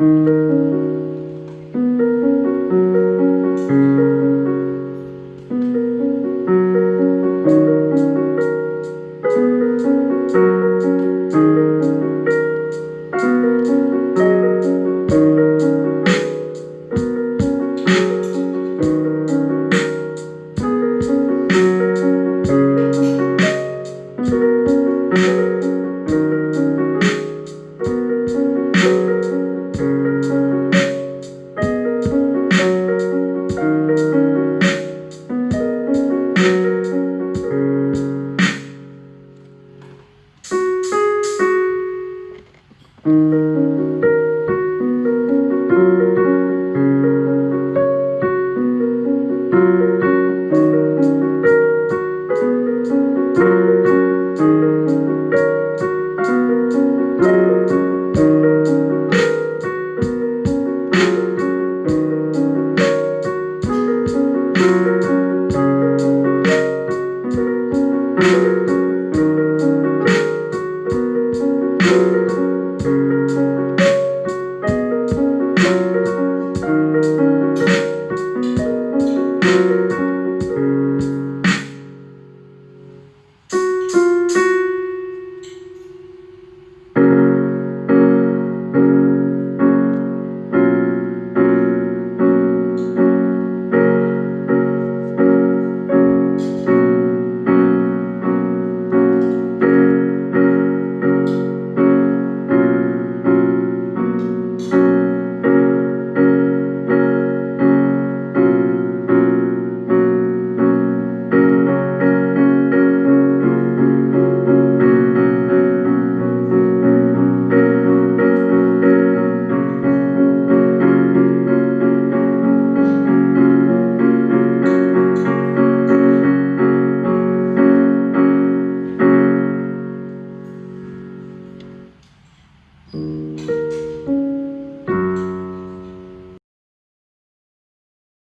Música Música